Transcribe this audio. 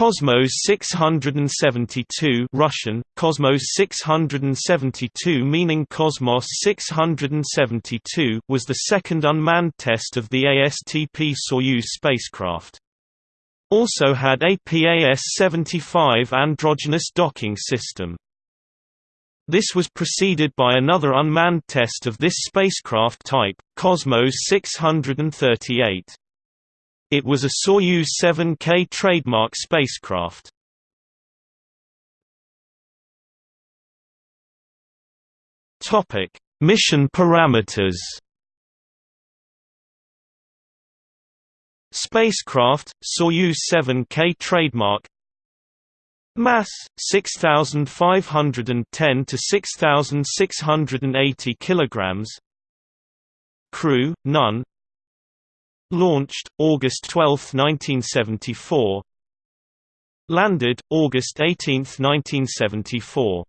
Cosmos 672 Russian, Cosmos 672 meaning Cosmos 672 was the second unmanned test of the ASTP-Soyuz spacecraft. Also had a PAS-75 androgynous docking system. This was preceded by another unmanned test of this spacecraft type, Cosmos 638. It was a Soyuz 7K trademark spacecraft. Topic: Mission parameters. Spacecraft Soyuz 7K trademark Mass 6510 to 6680 kilograms Crew none Launched, August 12, 1974 Landed, August 18, 1974